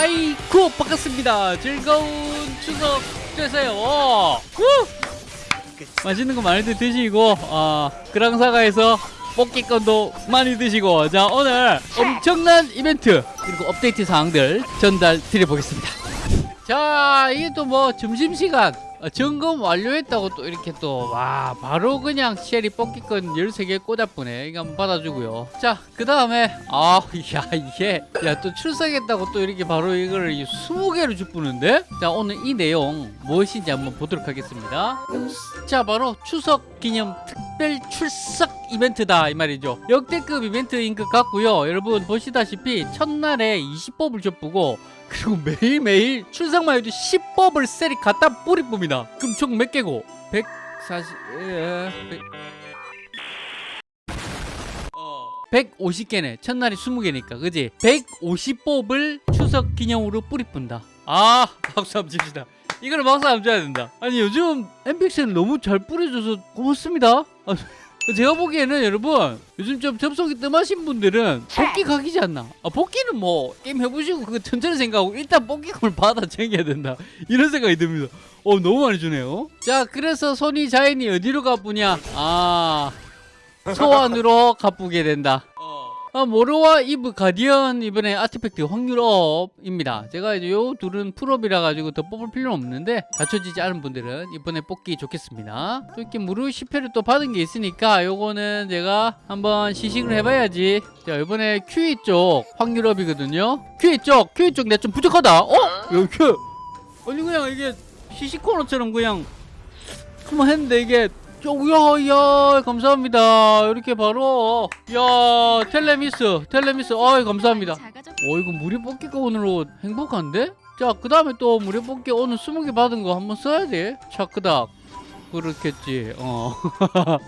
아이쿠 반갑습니다. 즐거운 추석 되세요. 우! 맛있는 거 많이들 드시고 어, 그랑사가에서 뽑기건도 많이 드시고 자 오늘 엄청난 이벤트 그리고 업데이트 사항들 전달 드려보겠습니다. 자 이게 또 뭐 점심시간 어, 점검 완료했다고 또 이렇게 또 와 바로 그냥 쉘이 뽑기건 13개 꽂아보네. 이거 한번 받아주고요. 자 그 다음에 아 야 이게 야 또 출석했다고 또 이렇게 바로 이거를 20개를 주뿌는데? 자 오늘 이 내용 무엇인지 한번 보도록 하겠습니다. 자 바로 추석 기념 특별 출석 이벤트다 이 말이죠. 역대급 이벤트인 것 같고요. 여러분 보시다시피 첫날에 20법을 줬고 그리고 매일매일 출석만 해도 10법을 셀이 갖다 뿌리 봅니다. 그럼 총 몇 개고? 140 에, 100 150개네. 첫날이 20개니까 그지? 150법을 추석 기념으로 뿌리 뿐다. 아 박수 한번 칩시다 박수 한번 줘야 된다. 아니 요즘 엠픽스는 너무 잘 뿌려줘서 고맙습니다. 아, 제가 보기에는 여러분 요즘 좀 접속이 뜸하신 분들은 복귀 각이지 않나? 아, 복귀는 뭐 게임 해보시고 그거 천천히 생각하고 일단 복귀금을 받아 챙겨야 된다. 이런 생각이 듭니다. 어 너무 많이 주네요. 자 그래서 손이 자연이 어디로 가쁘냐? 아 소환으로 가쁘게 된다 아, 모로와 이브 guardian 이번에 artifact 확률 업입니다. 제가 이제 요 둘은 풀업이라 가지고 더 뽑을 필요는 없는데 갖춰지지 않은 분들은 이번에 뽑기 좋겠습니다. 또 이렇게 무료 10회를 또 받은 게 있으니까 요거는 제가 한번 시식을 해봐야지. 자 이번에 QE 쪽 확률 업이거든요. QE 쪽, QE 쪽 내가 좀 부족하다. 어? 여기 Q. 아니 그냥 이게 시식 코너처럼 그냥 한번 했는데 이게 야, 야, 감사합니다. 이렇게 바로, 야, 텔레미스, 텔레미스, 어이, 감사합니다. 어, 이거 무료 뽑기가 오늘로 행복한데? 자, 그 다음에 또 무료 뽑기 오늘 20개 받은 거 한번 써야 돼. 차크닥. 그렇겠지, 어.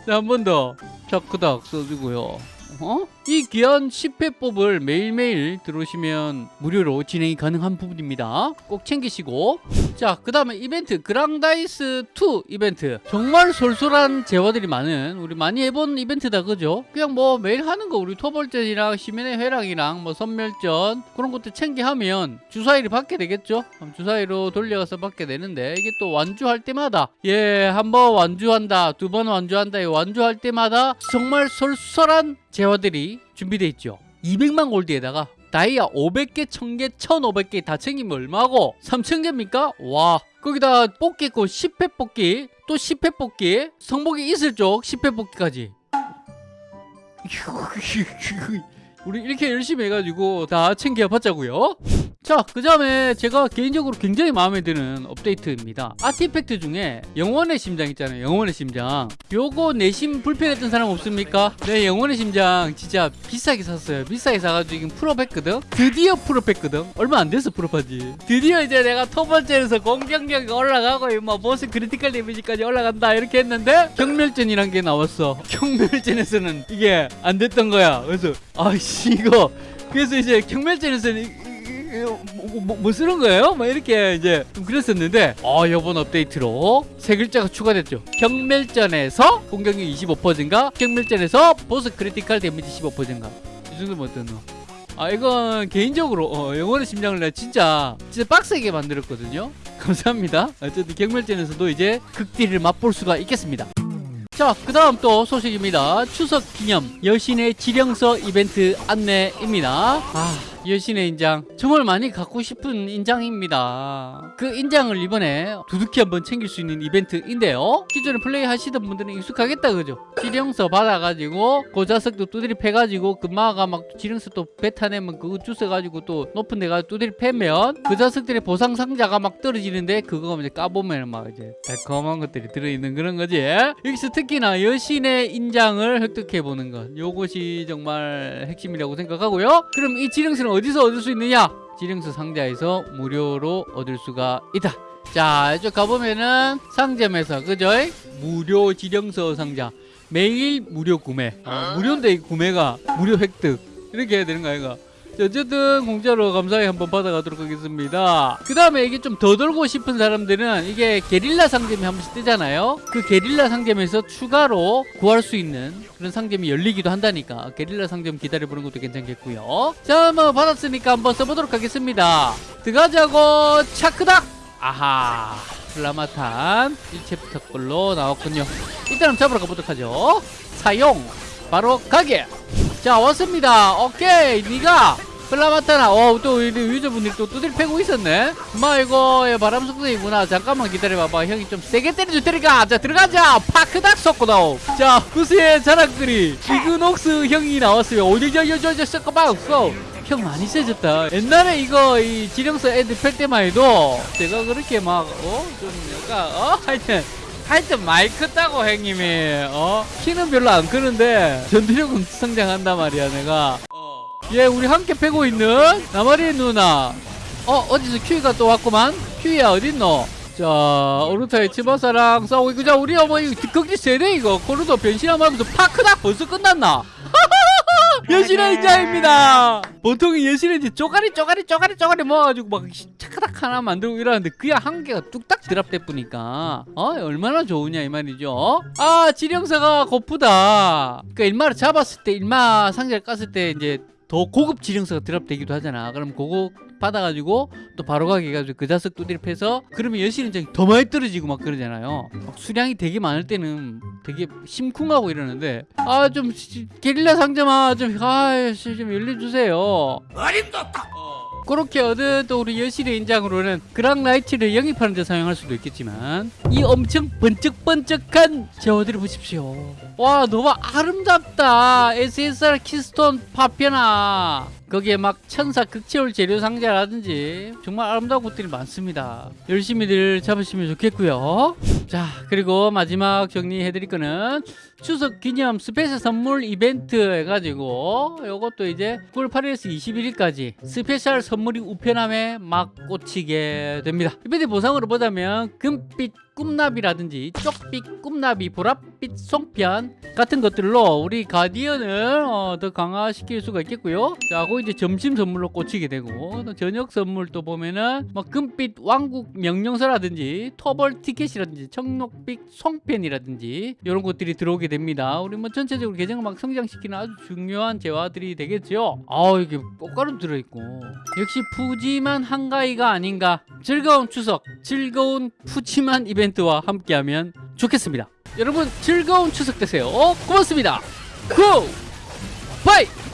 자, 한번 더. 차크닥 써주고요. 어? 이 귀한 10회법을 매일매일 들어오시면 무료로 진행이 가능한 부분입니다. 꼭 챙기시고 자, 그 다음에 이벤트 그랑다이스2 이벤트 정말 솔솔한 재화들이 많은 우리 많이 해본 이벤트다 그죠? 그냥 뭐 매일 하는 거 우리 토벌전이랑 시민의 회랑이랑 뭐 선멸전 그런 것들 챙기하면 주사위를 받게 되겠죠? 주사위로 돌려서 받게 되는데 이게 또 완주할 때마다 예, 한 번 완주한다 두 번 완주한다 완주할 때마다 정말 솔솔한 재화들이 준비되어 있죠 200만 골드에다가 다이아 500개, 1000개, 1500개 다 챙기면 얼마고? 3000개입니까? 와 거기다 뽑기 고 10회 뽑기 또 10회 뽑기 성복이 있을 쪽 10회 뽑기까지 우리 이렇게 열심히 해가지고 다 챙겨봤자고요 자, 그 다음에 제가 개인적으로 굉장히 마음에 드는 업데이트입니다. artifact 중에 영원의 심장 있잖아요. 영원의 심장. 요거 내심 불편했던 사람 없습니까? 네, 영원의 심장 진짜 비싸게 샀어요. 비싸게 사가지고 지금 풀업했거든? 드디어 풀업했거든? 얼마 안 돼서 풀업하지. 드디어 이제 내가 토벌전에서 공격력이 올라가고 뭐 보스 critical 데미지까지 올라간다 이렇게 했는데 격멸전이란 게 나왔어. 격멸전에서는 이게 안 됐던 거야. 그래서 아씨 이거 그래서 이제 격멸전에서는 뭐, 뭐, 뭐, 쓰는 거예요? 막 이렇게 이제 좀 그랬었는데 어 이번 업데이트로 세 글자가 추가됐죠 격멸전에서 공격력 25% 증가 격멸전에서 보스 critical 데미지 15% 증가 이 정도면 어떠노? 아 이건 개인적으로 어, 영원의 심장을 내가 진짜 진짜 빡세게 만들었거든요 감사합니다 어쨌든 격멸전에서도 이제 극딜을 맛볼 수가 있겠습니다 자, 그 다음 또 소식입니다. 추석 기념 여신의 지령서 이벤트 안내입니다. 아, 여신의 인장. 정말 많이 갖고 싶은 인장입니다. 그 인장을 이번에 두둑히 한번 챙길 수 있는 이벤트인데요. 기존에 플레이 하시던 분들은 익숙하겠다 그죠? 지령서 받아가지고 고자석도 두드리 패가지고 금마가 막 지령서 또 뱉어내면 그거 주워가지고 또 높은 데가 두드리 패면 그 자석들의 보상 상자가 막 떨어지는데 그거 이제 까보면 막 이제 달콤한 것들이 들어있는 그런 거지. 여기서 특히나 여신의 인장을 획득해보는 것. 요것이 정말 핵심이라고 생각하고요. 그럼 이 지령서 는 어디서 얻을 수 있느냐? 지령서 상자에서 무료로 얻을 수가 있다. 자, 이쪽 가보면은 상점에서 그죠? 무료 지령서 상자 매일 무료 구매. 어, 무료인데 구매가 무료 획득 이렇게 해야 되는 거 아이가? 어쨌든 공짜로 감사히 한번 받아가도록 하겠습니다. 그 다음에 이게 좀 더 돌고 싶은 사람들은 이게 게릴라 상점이 한 번씩 뜨잖아요. 그 게릴라 상점에서 추가로 구할 수 있는 그런 상점이 열리기도 한다니까 게릴라 상점 기다려보는 것도 괜찮겠고요. 자 뭐 받았으니까 한번 써보도록 하겠습니다. 들어가자고 차크닥! 아하 플라마탄 1챕터 걸로 나왔군요. 일단 한번 잡으러 가보도록 하죠. 사용! 바로 가게! 자 왔습니다. 오케이 니가 플라마타나 어또 우리 유저분들이 또 두들 패고 있었네. 마 이거 예, 바람 속성이구나. 잠깐만 기다려봐봐. 형이 좀 세게 때려줄 테니까. 자 들어가자. 파크닥 섞고다오. 자 구스의 자랑거리. 이그녹스 형이 나왔어요 오저저저저 섞어봐. 없어. 형 많이 세졌다. 옛날에 이거 이 지령서 애들 팰 때만 해도 제가 그렇게 막 어? 좀 약간 어? 하여튼 하여튼 많이 컸다고 형님이. 어? 키는 별로 안 크는데 전투력은 성장한단 말이야 내가 예 우리 함께 패고 있는 나마리 누나. 어 어디서 큐이가 또 왔구만. 큐이야 어딨노? 자 오르타의 치바사랑 싸우고 있고. 자 우리 어머니 거기 세네 이거. 코르도 변신하면 하면서 파크닥 벌써 끝났나? 여신의 인자입니다. 보통 이제 쪼가리 쪼가리 쪼가리 쪼가리 모아가지고 막 차카닥 하나 만들고 이러는데 그냥 한 개가 뚝딱 드랍돼 뿌니까. 어 얼마나 좋으냐 이 말이죠. 아 지령사가 고프다. 그러니까 일마를 잡았을 때 일마 상자를 깠을 때 이제 더 고급 지령사가 드랍되기도 하잖아. 그럼 그거 받아가지고 또 바로 가게 해가지고 그 자석 두드려 패서 그러면 여신은 이제 더 많이 떨어지고 막 그러잖아요. 막 수량이 되게 많을 때는 되게 심쿵하고 이러는데 아 좀 게릴라 상점아 좀아좀 열려주세요. 그렇게 얻은 또 우리 여신의 인장으로는 그랑나이트를 영입하는 데 사용할 수도 있겠지만 이 엄청 번쩍번쩍한 재화들을 보십시오. 와 너무 아름답다. SSR keystone 파편아 거기에 막 천사 극체올 재료 상자라든지 정말 아름다운 것들이 많습니다. 열심히들 잡으시면 좋겠고요. 자 그리고 마지막 정리해 드릴 거는 추석 기념 스페셜 선물 이벤트 해가지고 요것도 이제 9월 8일에서 21일까지 스페셜 선물이 우편함에 막 꽂히게 됩니다. 이벤트 보상으로 보자면 금빛 꿈나비라든지 쪽빛 꿈나비 보랏빛 송편 같은 것들로 우리 guardian을 어, 더 강화시킬 수가 있겠고요. 자 그거 이제 점심 선물로 꽂히게 되고 또 저녁 선물 또 보면은 뭐 금빛 왕국 명령서라든지 토벌 티켓이라든지 청록빛 송편이라든지 이런 것들이 들어오게 됩니다. 우리 뭐 전체적으로 계정을 막 성장시키는 아주 중요한 재화들이 되겠죠. 아 이게 꽃가루 들어있고. 역시 푸짐한 한가위가 아닌가. 즐거운 추석 즐거운 푸짐한 이벤트와 함께하면 좋겠습니다 여러분 즐거운 추석 되세요 고맙습니다 고! 바이!